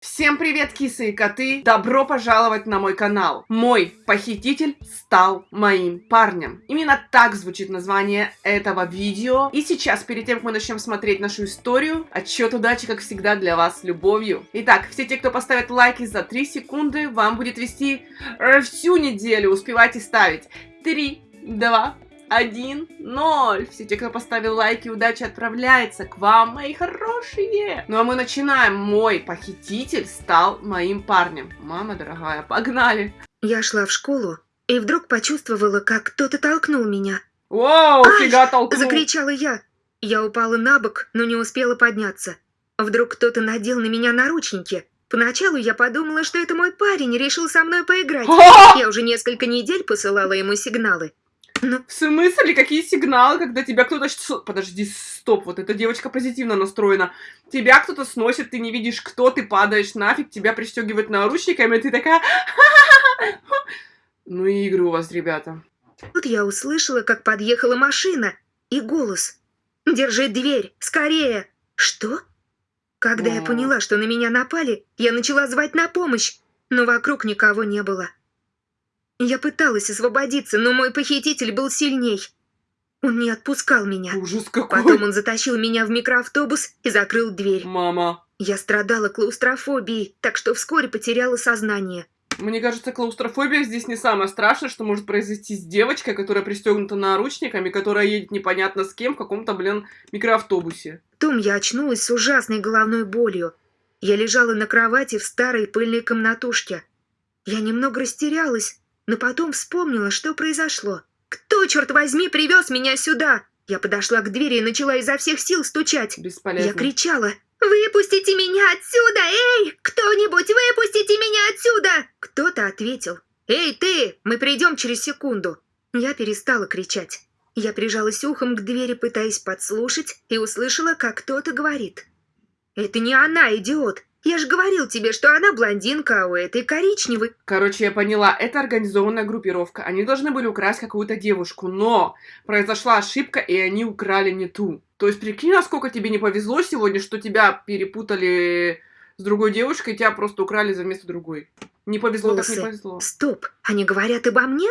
Всем привет, кисы и коты! Добро пожаловать на мой канал! Мой похититель стал моим парнем. Именно так звучит название этого видео. И сейчас, перед тем, как мы начнем смотреть нашу историю, отчет удачи, как всегда, для вас с любовью. Итак, все те, кто поставит лайки за 3 секунды, вам будет вести э, всю неделю. Успевайте ставить. 3, 2, один, ноль. Все те, кто поставил лайки, удача отправляется к вам, мои хорошие. Ну а мы начинаем. Мой похититель стал моим парнем. Мама дорогая, погнали. Я шла в школу и вдруг почувствовала, как кто-то толкнул меня. «Ай!» фига толкнул. Закричала я. Я упала на бок, но не успела подняться. Вдруг кто-то надел на меня наручники. Поначалу я подумала, что это мой парень решил со мной поиграть. Я уже несколько недель посылала ему сигналы. Но В смысле, какие сигналы, когда тебя кто-то... Подожди, стоп, вот эта девочка позитивно настроена. Тебя кто-то сносит, ты не видишь, кто, ты падаешь нафиг, тебя пристегивают наручниками, ты такая... Ну и игры у вас, ребята. тут я услышала, как подъехала машина и голос. «Держи дверь! Скорее!» «Что?» Когда я поняла, что на меня напали, я начала звать на помощь, но вокруг никого не было. Я пыталась освободиться, но мой похититель был сильней. Он не отпускал меня. Ужас какой. Потом он затащил меня в микроавтобус и закрыл дверь. Мама. Я страдала клаустрофобией, так что вскоре потеряла сознание. Мне кажется, клаустрофобия здесь не самое страшное, что может произойти с девочкой, которая пристегнута наручниками, которая едет непонятно с кем в каком-то, блин, микроавтобусе. Потом я очнулась с ужасной головной болью. Я лежала на кровати в старой пыльной комнатушке. Я немного растерялась, но потом вспомнила, что произошло. «Кто, черт возьми, привез меня сюда?» Я подошла к двери и начала изо всех сил стучать. Бесполезно. Я кричала «Выпустите меня отсюда! Эй! Кто-нибудь, выпустите меня отсюда!» Кто-то ответил «Эй, ты! Мы придем через секунду!» Я перестала кричать. Я прижалась ухом к двери, пытаясь подслушать, и услышала, как кто-то говорит «Это не она, идиот! Я же говорил тебе, что она блондинка, а у этой коричневый!» Короче, я поняла, это организованная группировка. Они должны были украсть какую-то девушку, но произошла ошибка, и они украли не ту. То есть, прикинь, насколько тебе не повезло сегодня, что тебя перепутали с другой девушкой, и тебя просто украли за место другой. Не повезло, так не Волосы. повезло. «Стоп! Они говорят обо мне?»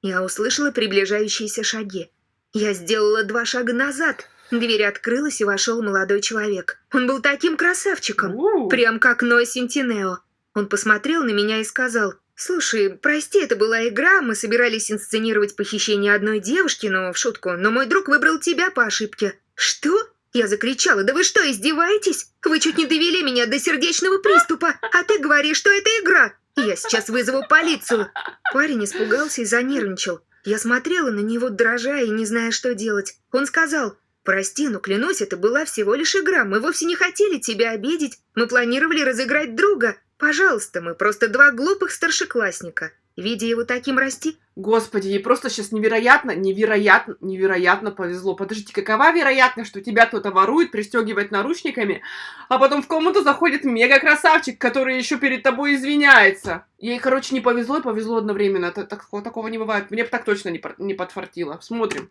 Я услышала приближающиеся шаги. Я сделала два шага назад. Дверь открылась, и вошел молодой человек. Он был таким красавчиком, прям как Ной Сентинео. Он посмотрел на меня и сказал, «Слушай, прости, это была игра, мы собирались инсценировать похищение одной девушки, но в шутку, но мой друг выбрал тебя по ошибке». «Что?» Я закричала, «Да вы что, издеваетесь? Вы чуть не довели меня до сердечного приступа, а ты говоришь, что это игра. Я сейчас вызову полицию». Парень испугался и занервничал. Я смотрела на него, дрожа и не зная, что делать. Он сказал, «Прости, но клянусь, это была всего лишь игра. Мы вовсе не хотели тебя обидеть. Мы планировали разыграть друга. Пожалуйста, мы просто два глупых старшеклассника. Видя его таким расти, Господи, ей просто сейчас невероятно, невероятно, невероятно повезло. Подождите, какова вероятность, что тебя кто-то ворует, пристегивает наручниками, а потом в комнату заходит мега-красавчик, который еще перед тобой извиняется? Ей, короче, не повезло и повезло одновременно. Это, такого, не бывает. Мне бы так точно не, не подфартило. Смотрим.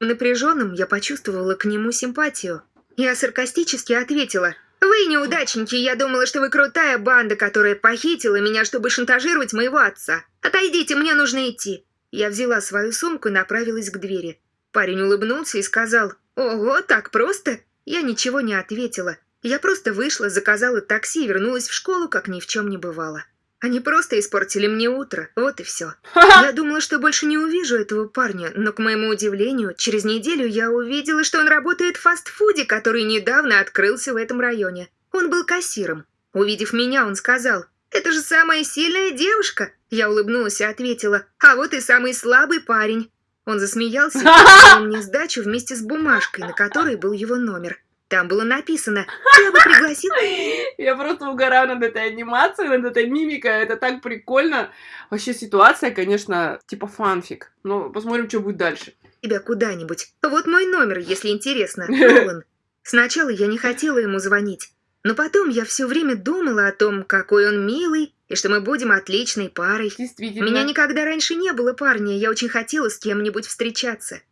Напряженным, я почувствовала к нему симпатию. Я саркастически ответила, «Вы неудачники, я думала, что вы крутая банда, которая похитила меня, чтобы шантажировать моего отца. Отойдите, мне нужно идти». Я взяла свою сумку и направилась к двери. Парень улыбнулся и сказал, «Ого, так просто?» Я ничего не ответила. Я просто вышла, заказала такси и вернулась в школу, как ни в чем не бывало. Они просто испортили мне утро, вот и все. Я думала, что больше не увижу этого парня, но, к моему удивлению, через неделю я увидела, что он работает в фастфуде, который недавно открылся в этом районе. Он был кассиром. Увидев меня, он сказал, «Это же самая сильная девушка!» Я улыбнулась и ответила, «А вот и самый слабый парень». Он засмеялся и показал мне сдачу вместе с бумажкой, на которой был его номер. Там было написано, «Я бы пригласил Я просто угораю над этой анимацией, над этой мимикой. Это так прикольно. Вообще ситуация, конечно, типа фанфик. Но посмотрим, что будет дальше. тебя куда-нибудь. Вот мой номер, если интересно. Нолан. Сначала я не хотела ему звонить, но потом я все время думала о том, какой он милый, и что мы будем отличной парой. Действительно. меня никогда раньше не было парня, я очень хотела с кем-нибудь встречаться.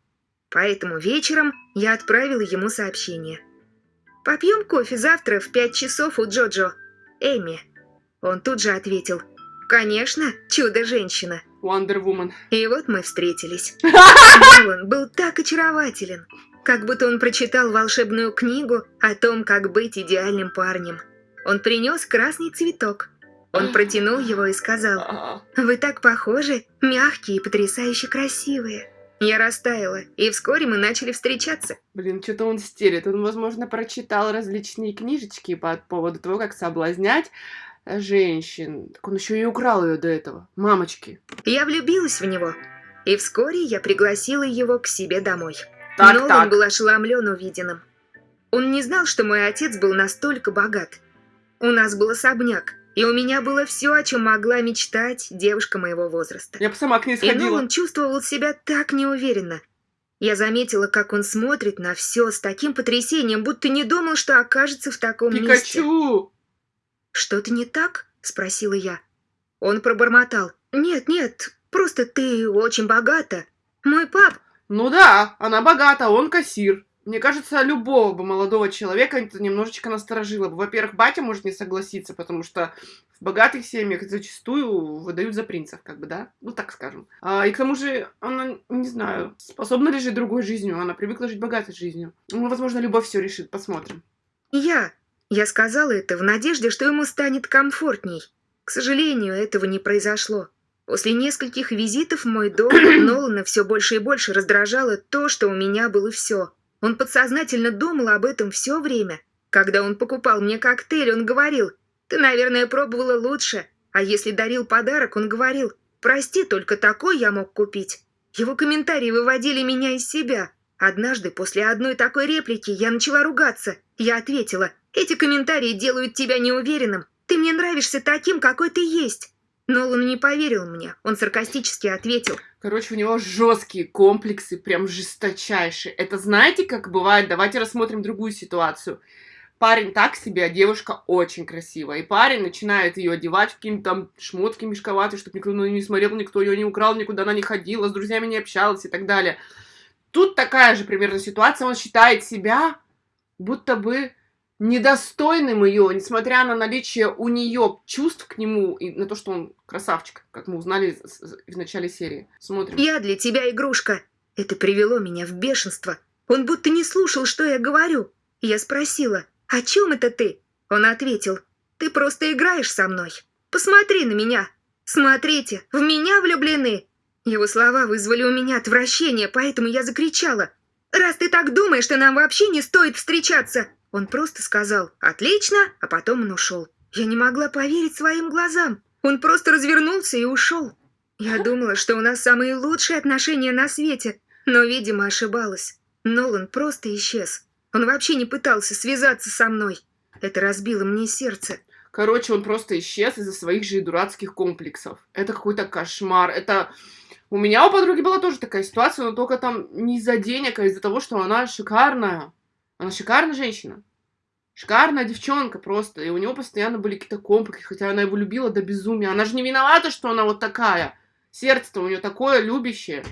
Поэтому вечером я отправила ему сообщение. «Попьем кофе завтра в пять часов у Джоджо». Эми. Он тут же ответил, «Конечно, чудо-женщина». Wonder Woman. И вот мы встретились. Нолан был так очарователен, как будто он прочитал волшебную книгу о том, как быть идеальным парнем. Он принес красный цветок. Он протянул его и сказал, А, «Вы так похожи, мягкие и потрясающе красивые». Я растаяла, и вскоре мы начали встречаться. Блин, что-то он стерет. Он, возможно, прочитал различные книжечки по поводу того, как соблазнять э, женщин. Так он еще и украл ее до этого. Мамочки. Я влюбилась в него, и вскоре я пригласила его к себе домой. Так, Нолан так. был ошеломлен увиденным. Он не знал, что мой отец был настолько богат. У нас был особняк, и у меня было все, о чем могла мечтать девушка моего возраста. Я бы сама к ней И сходила. Нолан чувствовал себя так неуверенно. Я заметила, как он смотрит на все с таким потрясением, будто не думал, что окажется в таком месте. Пикачу! «Что-то не так?» – спросила я. Он пробормотал. «Нет, нет, просто ты очень богата. Мой пап...» Ну да, она богата, он кассир. Мне кажется, любого бы молодого человека это немножечко насторожило бы. Во-первых, батя может не согласиться, потому что в богатых семьях зачастую выдают за принцев, как бы, да? Ну, так скажем. А, и к тому же, она, не знаю, способна ли жить другой жизнью. Она привыкла жить богатой жизнью. Ну, возможно, любовь все решит. Посмотрим. «Я...» Я сказала это в надежде, что ему станет комфортней. К сожалению, этого не произошло. После нескольких визитов в мой дом Нолана все больше и больше раздражало то, что у меня было все. Он подсознательно думал об этом все время. Когда он покупал мне коктейль, он говорил, «Ты, наверное, пробовала лучше». А если дарил подарок, он говорил, «Прости, только такой я мог купить». Его комментарии выводили меня из себя. Однажды, после одной такой реплики, я начала ругаться. Я ответила, «Эти комментарии делают тебя неуверенным. Ты мне нравишься таким, какой ты есть». Нолан не поверил мне. Он саркастически ответил, Короче, у него жесткие комплексы, прям жесточайшие. Это знаете, как бывает? Давайте рассмотрим другую ситуацию. Парень так себе, а девушка очень красивая. И парень начинает ее одевать в какие-то там шмотки мешковатые, чтобы никто на нее не смотрел, никто ее не украл, никуда она не ходила, с друзьями не общалась и так далее. Тут такая же примерно ситуация. Он считает себя будто бы недостойным ее, несмотря на наличие у нее чувств к нему и на то, что он красавчик, как мы узнали в начале серии. Смотрим. «Я для тебя игрушка». Это привело меня в бешенство. Он будто не слушал, что я говорю. Я спросила, «О чем это ты?» Он ответил, «Ты просто играешь со мной. Посмотри на меня. Смотрите, в меня влюблены». Его слова вызвали у меня отвращение, поэтому я закричала, «Раз ты так думаешь, что нам вообще не стоит встречаться!» Он просто сказал «Отлично», а потом он ушел. Я не могла поверить своим глазам. Он просто развернулся и ушел. Я думала, что у нас самые лучшие отношения на свете, но, видимо, ошибалась. Нолан просто исчез. Он вообще не пытался связаться со мной. Это разбило мне сердце. Короче, он просто исчез из-за своих же дурацких комплексов. Это какой-то кошмар. Это... У меня у подруги была тоже такая ситуация, но только там не из-за денег, а из-за того, что она шикарная. Она шикарная женщина. Шикарная девчонка просто. И у него постоянно были какие-то комплексы, хотя она его любила до безумия. Она же не виновата, что она вот такая. Сердце-то у нее такое любящее.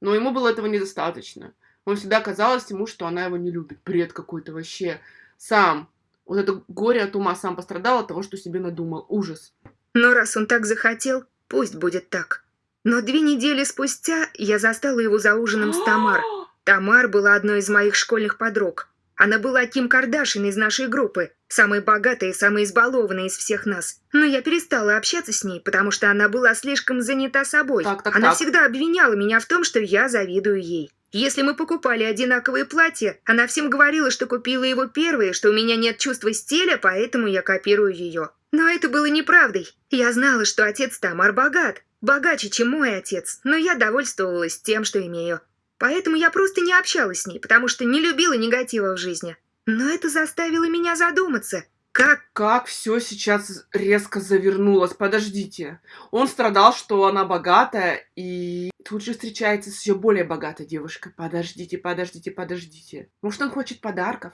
Но ему было этого недостаточно. Он всегда казалось ему, что она его не любит. Бред какой-то вообще. Сам. Вот это горе от ума сам пострадал от того, что себе надумал. Ужас. Но раз он так захотел, пусть будет так. Но две недели спустя я застала его за ужином с Тамар. Тамар была одной из моих школьных подруг. Она была Ким Кардашин из нашей группы, самой богатой и самой избалованной из всех нас. Но я перестала общаться с ней, потому что она была слишком занята собой. Так, так, она так. всегда обвиняла меня в том, что я завидую ей. Если мы покупали одинаковые платья, она всем говорила, что купила его первые, что у меня нет чувства стиля, поэтому я копирую ее. Но это было неправдой. Я знала, что отец Тамар богат, богаче, чем мой отец, но я довольствовалась тем, что имею. Поэтому я просто не общалась с ней, потому что не любила негатива в жизни. Но это заставило меня задуматься. Как Как все сейчас резко завернулось. Подождите. Он страдал, что она богатая, и тут же встречается с еще более богатой девушкой. Подождите, подождите, подождите. Может, он хочет подарков?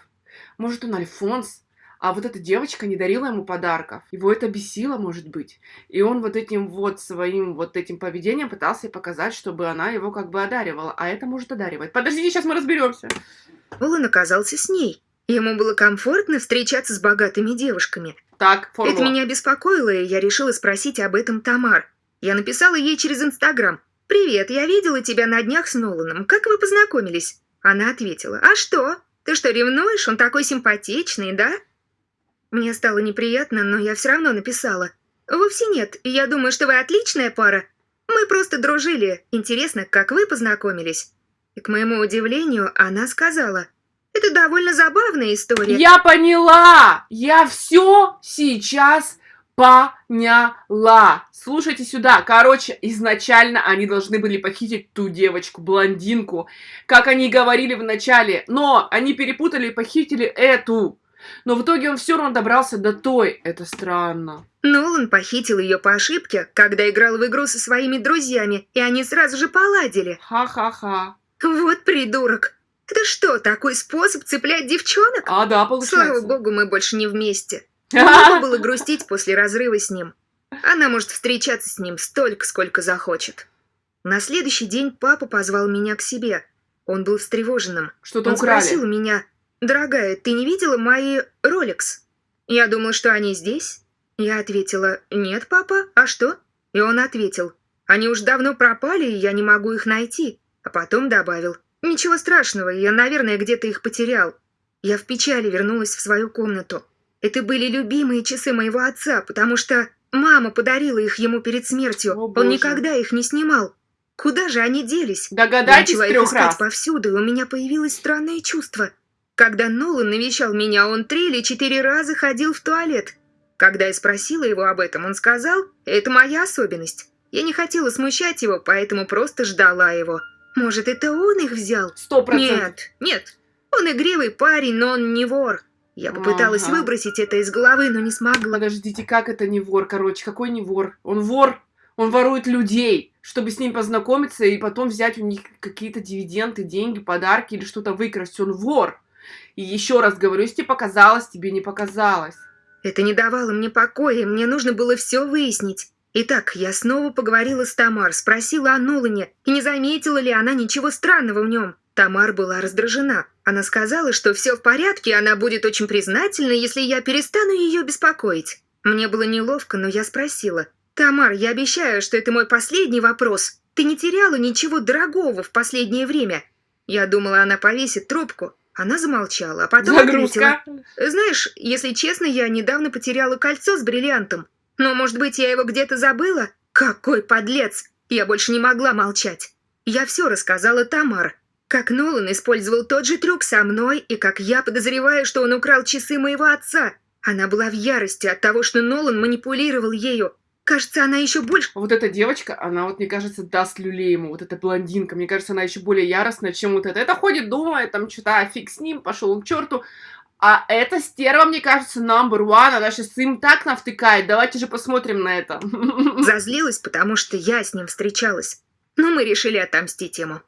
Может, он Альфонс? А вот эта девочка не дарила ему подарков. Его это бесило, может быть. И он вот этим вот своим вот этим поведением пытался показать, чтобы она его как бы одаривала. А это может одаривать. Подождите, сейчас мы разберемся. Нолан оказался с ней. Ему было комфортно встречаться с богатыми девушками. Так, формула. Это меня беспокоило, и я решила спросить об этом Тамар. Я написала ей через Инстаграм. «Привет, я видела тебя на днях с Ноланом. Как вы познакомились?» Она ответила. «А что? Ты что, ревнуешь? Он такой симпатичный, да?» Мне стало неприятно, но я все равно написала. «Вовсе нет. Я думаю, что вы отличная пара. Мы просто дружили. Интересно, как вы познакомились?» И, к моему удивлению, она сказала. «Это довольно забавная история». Я поняла! Я все сейчас поняла. Слушайте сюда. Короче, изначально они должны были похитить ту девочку, блондинку, как они говорили в начале. Но они перепутали и похитили эту. Но в итоге он все равно добрался до той. Это странно. Нолан похитил ее по ошибке, когда играл в игру со своими друзьями, и они сразу же поладили. Ха-ха-ха. Вот придурок. Это что, такой способ цеплять девчонок? А, да, получается. Слава богу, мы больше не вместе. Глупо было грустить после разрыва с ним. Она может встречаться с ним столько, сколько захочет. На следующий день папа позвал меня к себе. Он был встревоженным. Что-то Он украли. спросил меня, «Дорогая, ты не видела мои Ролекс?» Я думала, что они здесь. Я ответила, «Нет, папа, а что?» И он ответил, «Они уж давно пропали, и я не могу их найти». А потом добавил, «Ничего страшного, я, наверное, где-то их потерял». Я в печали вернулась в свою комнату. Это были любимые часы моего отца, потому что мама подарила их ему перед смертью. О, боже. Он никогда их не снимал. Куда же они делись? Догадайтесь Начала их искать раз. повсюду, и у меня появилось странное чувство. Когда Нолан навещал меня, он три или четыре раза ходил в туалет. Когда я спросила его об этом, он сказал, это моя особенность. Я не хотела смущать его, поэтому просто ждала его. Может, это он их взял? Сто процентов. Нет, нет. Он игривый парень, но он не вор. Я попыталась Ага. выбросить это из головы, но не смогла. Подождите, как это не вор, короче? Какой не вор? Он вор. Он ворует людей, чтобы с ним познакомиться и потом взять у них какие-то дивиденды, деньги, подарки или что-то выкрасть. Он вор. И еще раз говорю, если тебе показалось, тебе не показалось. Это не давало мне покоя, мне нужно было все выяснить. Итак, я снова поговорила с Тамар, спросила о Нолане, и не заметила ли она ничего странного в нем. Тамар была раздражена. Она сказала, что все в порядке, она будет очень признательна, если я перестану ее беспокоить. Мне было неловко, но я спросила. «Тамар, я обещаю, что это мой последний вопрос. Ты не теряла ничего дорогого в последнее время?» Я думала, она повесит трубку. Она замолчала, а потом ответила. Загрузка. Знаешь, если честно, я недавно потеряла кольцо с бриллиантом. Но, может быть, я его где-то забыла? Какой подлец! Я больше не могла молчать. Я все рассказала Тамар. Как Нолан использовал тот же трюк со мной, и как я подозреваю, что он украл часы моего отца. Она была в ярости от того, что Нолан манипулировал ею. Кажется, она еще больше... Вот эта девочка, она вот, мне кажется, даст люлей ему. Вот эта блондинка. Мне кажется, она еще более яростная, чем вот эта. Это ходит, думает, там, что-то, а фиг с ним, пошел он к черту. А эта стерва, мне кажется, number one. Она сейчас им так навтыкает. Давайте же посмотрим на это. Зазлилась, потому что я с ним встречалась. Но мы решили отомстить ему.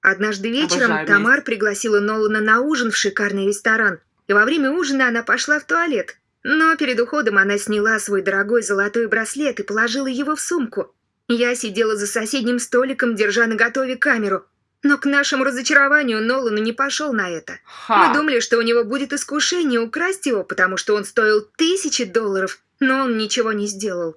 Однажды вечером Обожаю Тамар пригласила Нолана на ужин в шикарный ресторан. И во время ужина она пошла в туалет. Но перед уходом она сняла свой дорогой золотой браслет и положила его в сумку. Я сидела за соседним столиком, держа наготове камеру. Но к нашему разочарованию Нолан не пошел на это. Ха. Мы думали, что у него будет искушение украсть его, потому что он стоил тысячи долларов, но он ничего не сделал.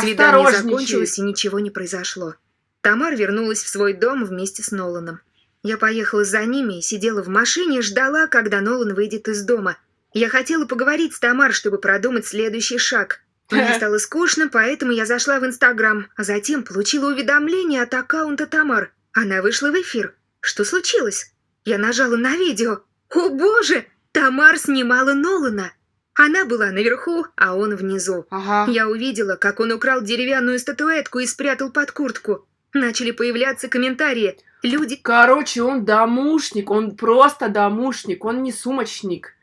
Свидание закончилось, и ничего не произошло. Тамар вернулась в свой дом вместе с Ноланом. Я поехала за ними и сидела в машине ждала, когда Нолан выйдет из дома. Я хотела поговорить с Тамар, чтобы продумать следующий шаг. Мне стало скучно, поэтому я зашла в Инстаграм, а затем получила уведомление от аккаунта Тамар. Она вышла в эфир. Что случилось? Я нажала на видео. О боже! Тамар снимала Нолана. Она была наверху, а он внизу. Ага. Я увидела, как он украл деревянную статуэтку и спрятал под куртку. Начали появляться комментарии. Люди... Короче, он домушник, он просто домушник, он не сумочник,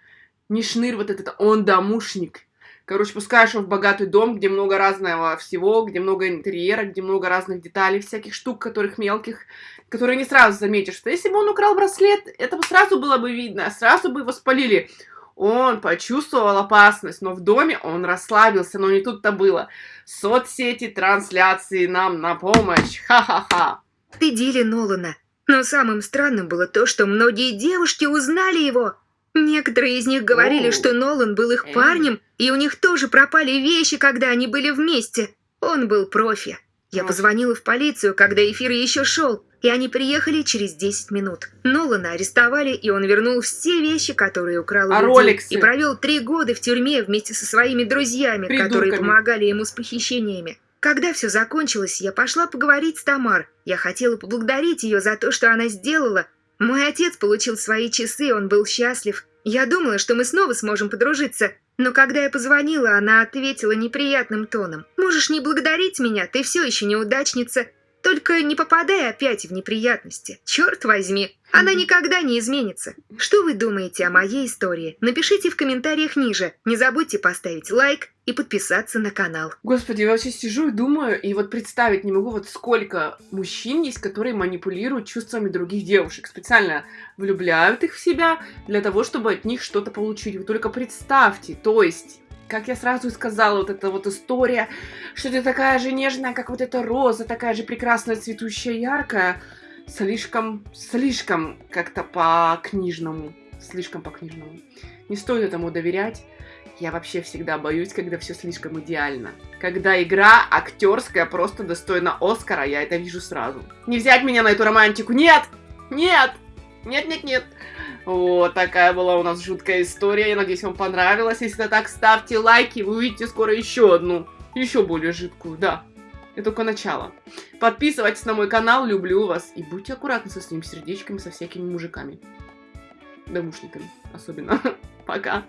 не шнырь вот этот, он домушник. Короче, пускаешь его в богатый дом, где много разного всего, где много интерьера, где много разных деталей, всяких штук, которых мелких, которые не сразу заметишь. Что если бы он украл браслет, это бы сразу было бы видно, сразу бы его спалили. Он почувствовал опасность, но в доме он расслабился, но не тут-то было. Соцсети, трансляции нам на помощь. Ха-ха-ха. стыдили Нолана. Но самым странным было то, что многие девушки узнали его. Некоторые из них говорили, Оу. что Нолан был их Эй. парнем, и у них тоже пропали вещи, когда они были вместе. Он был профи. Я позвонила в полицию, когда эфир еще шел, и они приехали через 10 минут. Нолана арестовали, и он вернул все вещи, которые украл у А людей, роликсы? и провел три года в тюрьме вместе со своими друзьями, которые Придурками. помогали ему с похищениями. Когда все закончилось, я пошла поговорить с Тамар. Я хотела поблагодарить ее за то, что она сделала. Мой отец получил свои часы, он был счастлив. Я думала, что мы снова сможем подружиться. Но когда я позвонила, она ответила неприятным тоном. «Можешь не благодарить меня, ты все еще неудачница. Только не попадай опять в неприятности. Черт возьми, она никогда не изменится. Что вы думаете о моей истории? Напишите в комментариях ниже. Не забудьте поставить лайк и подписаться на канал. Господи, я вообще сижу и думаю, и вот представить не могу, вот сколько мужчин есть, которые манипулируют чувствами других девушек, специально влюбляют их в себя для того, чтобы от них что-то получить. Вы только представьте, то есть... Как я сразу и сказала, вот эта вот история, что ты такая же нежная, как вот эта роза, такая же прекрасная, цветущая, яркая, слишком, слишком как-то по-книжному, слишком по-книжному. Не стоит этому доверять. Я вообще всегда боюсь, когда все слишком идеально. Когда игра актерская просто достойна Оскара, я это вижу сразу. Не взять меня на эту романтику. Нет! Нет! Нет, нет, нет. Вот такая была у нас жуткая история. Я надеюсь, вам понравилось. Если это так, ставьте лайки. Вы увидите скоро еще одну. Еще более жидкую, да. Это только начало. Подписывайтесь на мой канал, люблю вас. И будьте аккуратны со своими сердечками, со всякими мужиками. Домушниками особенно. Пока.